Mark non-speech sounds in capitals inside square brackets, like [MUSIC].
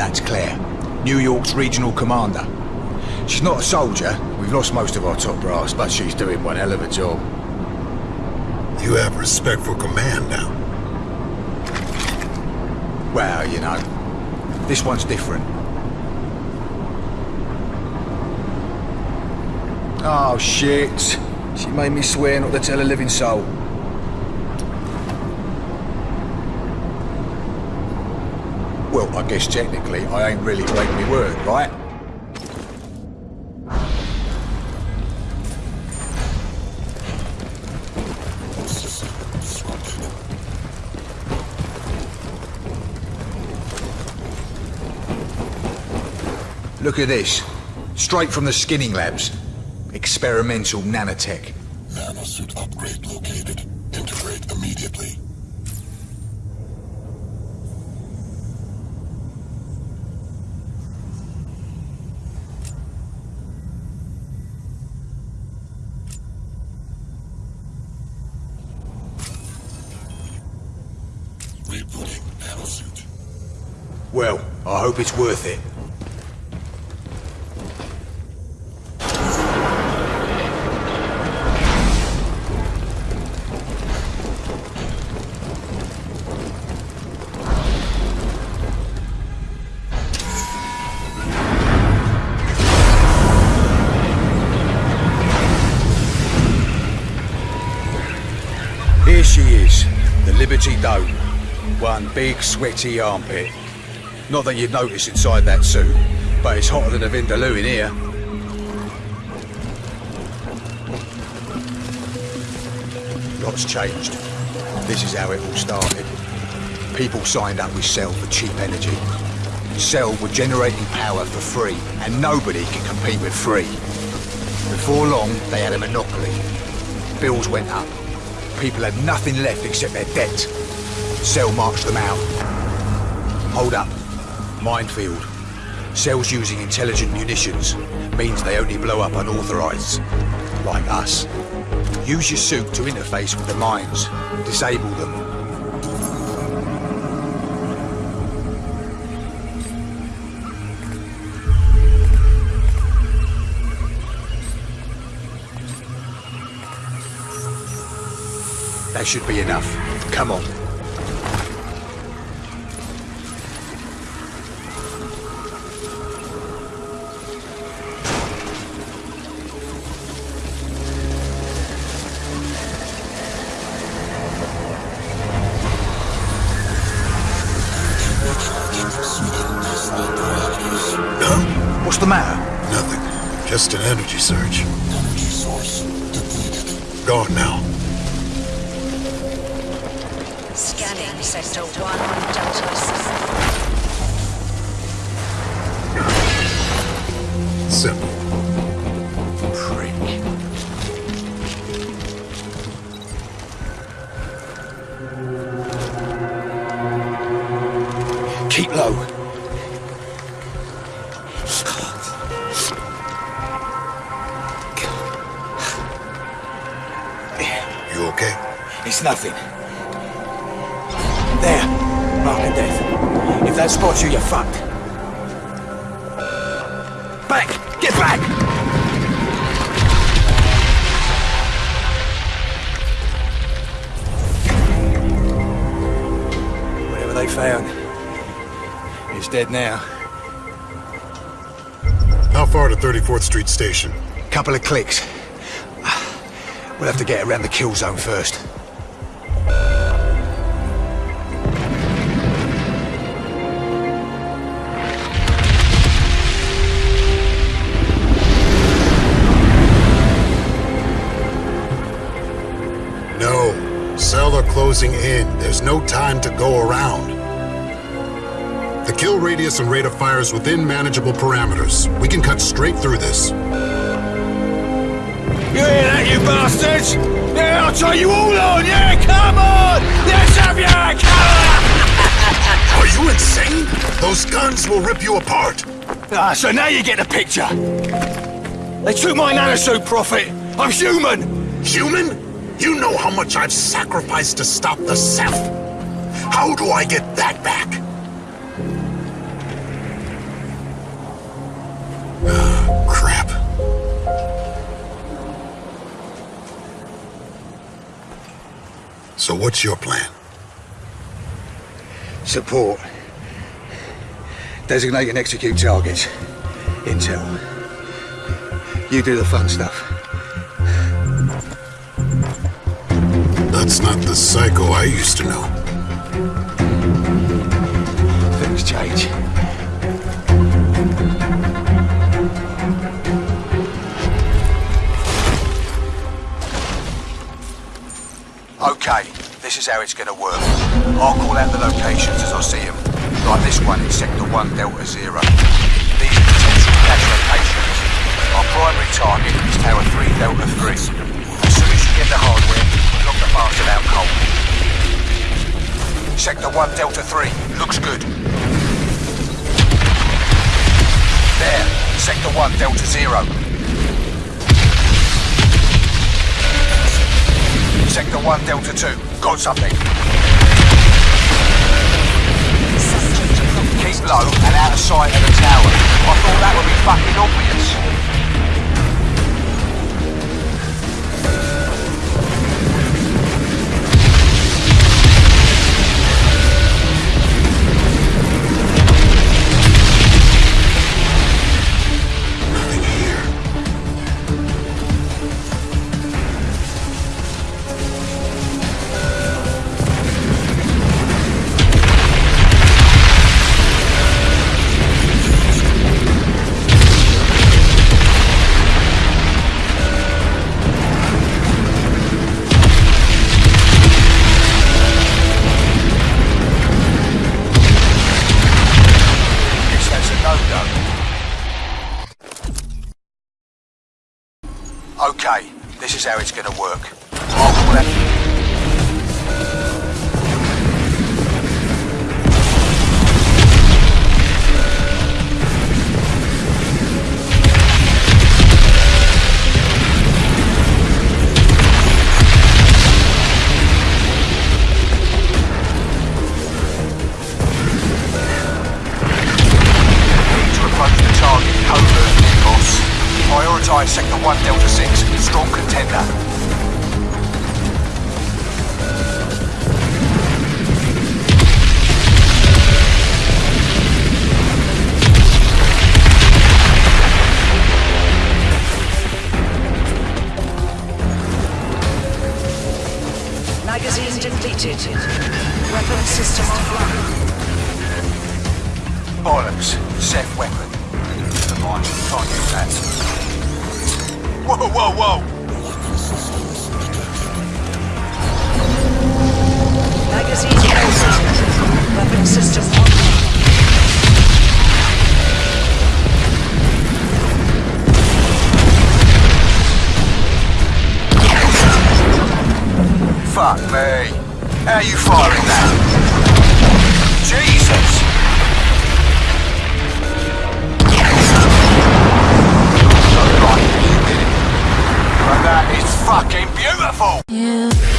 That's Claire, New York's regional commander. She's not a soldier. We've lost most of our top brass, but she's doing one hell of a job. You have respect for command now. Well, you know, this one's different. Oh, shit. She made me swear not to tell a living soul. Well, I guess technically I ain't really breaking my word, right? Look at this. Straight from the skinning labs. Experimental nanotech. Nanosuit upgrade. Well, I hope it's worth it. Here she is, the Liberty Dome. One big sweaty armpit. Not that you'd notice inside that suit, but it's hotter than a Vindaloo in here. Lots changed. This is how it all started. People signed up with Cell for cheap energy. Cell were generating power for free, and nobody could compete with free. Before long, they had a monopoly. Bills went up. People had nothing left except their debt. Cell marched them out. Hold up. Minefield. Cells using intelligent munitions means they only blow up unauthorized. Like us. Use your suit to interface with the mines. Disable them. That should be enough. Come on. What's the matter? Nothing. Just an energy surge. Energy source depleted. Gone now. Scanning Sector 1, Douglas. It's nothing. There. Mark of death. If that spots you, you're fucked. Back! Get back! Whatever they found, it's dead now. How far to 34th Street Station? Couple of clicks. We'll have to get around the kill zone first. No. Cell are closing in. There's no time to go around. The kill radius and rate of fire is within manageable parameters. We can cut straight through this. You hear that, you bastards? Yeah, I'll try you all on! Yeah, come on! Let's have! Come [LAUGHS] Are you insane? Those guns will rip you apart. Ah, so now you get the picture. They took my nanosuit, Prophet. I'm human. Human? You know how much I've sacrificed to stop the Ceph. How do I get that back? [SIGHS] Crap. So what's your plan? Support. Designate and execute targets. Intel. You do the fun stuff. That's not the psycho I used to know. Things change. Okay, this is how it's gonna work. I'll call out the locations as I see them. Like this one in Sector 1 Delta Zero. These are potential cache locations. Our primary target is Tower 3 Delta 3. As soon as you get the hardware, knock the bastard out. Sector 1 Delta 3, looks good. There, Sector 1 Delta 0. Sector 1 Delta 2, got something. Keep low and out of sight of the tower. I thought that would be fucking obvious. Is how it's gonna work. I'll call 9 Sector 1 Delta 6, strong contender. Magazine depleted. Weapon system offline. Bollocks. Safe weapon. The mind. Can't use that. Whoa, whoa, whoa! Magazine. Weapon system online. Fuck me. How you firing But that